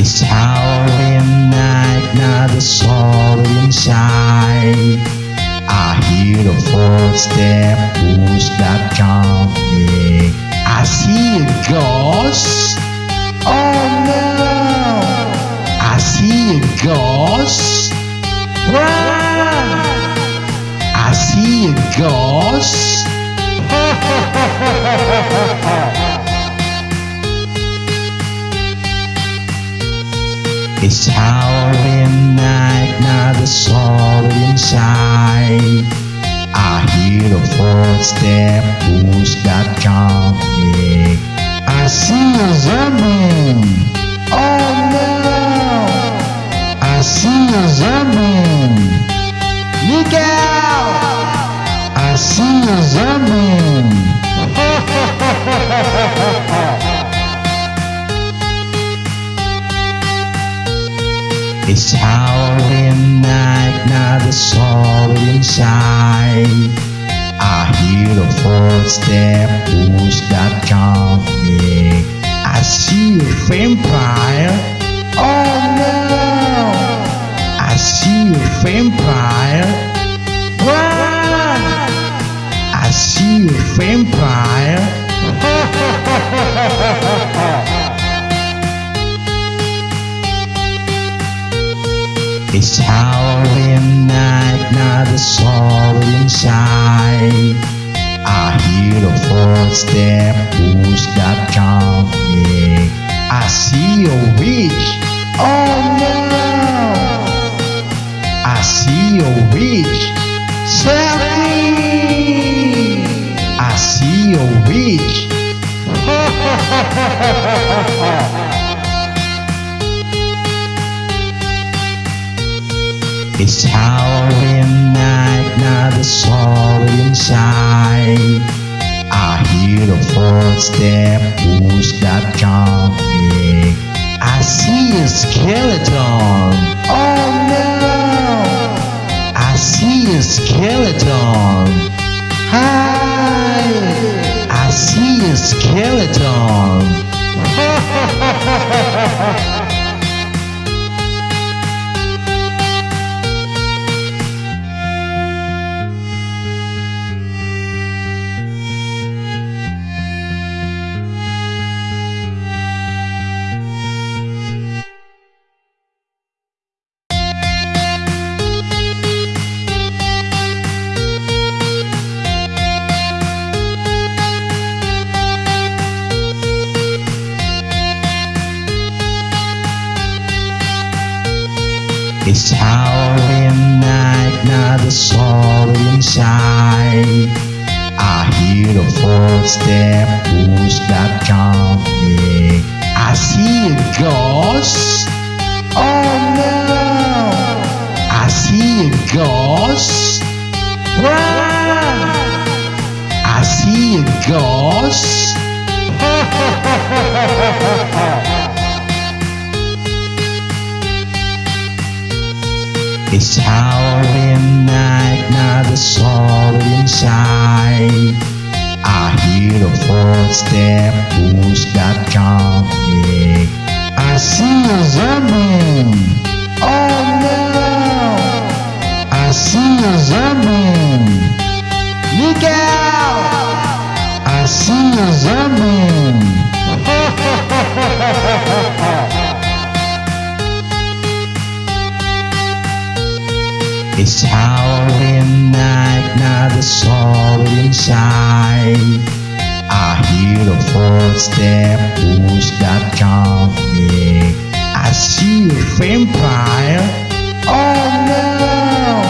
It's Halloween night, now the soul inside. I hear the footstep, who's that coming? I see a ghost. Oh no! I see a ghost. Run! I see a ghost. It's Halloween night, now the soul inside. I hear the footstep, who's that coming? I see a zombie. It's Halloween night, now the soul inside. I hear the footstep, who's that coming? I see a vampire. Oh no! I see a vampire. Run! I see a vampire. It's Halloween night, now the soul inside. I hear the footstep, who's that coming? I see a witch. Oh no! I see a witch. Save me! I see a witch. It's Halloween night, now the soul inside. I hear the footstep, who's that coming? I see a skeleton. Oh no! I see a skeleton. It's Halloween night, now the soul inside. I hear the footstep, who's that coming? I see a ghost. Oh no! I see a ghost. Run! I see a ghost. It's Halloween night, now the soul inside. I hear the footstep, who's that coming? I see a zombie. Oh no! I see a zombie. Look out! I see a zombie. It's Halloween night, now the soul inside. I hear the footstep, who's that coming? I see a vampire. Oh no!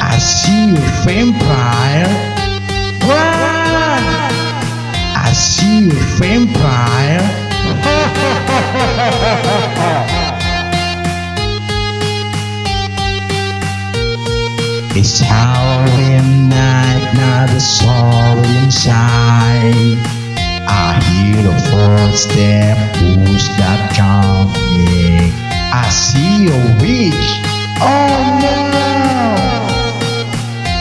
I see a vampire. Run! I see a vampire. It's Halloween night, now the soul inside. I hear the footstep, that coming? I see a witch. Oh no!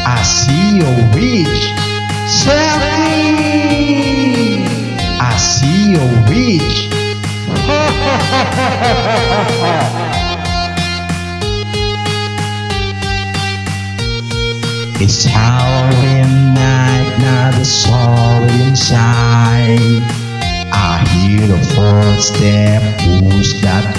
I see a witch. Save! I see a witch. It's Halloween night, now the soul inside. I hear the footstep, who's that?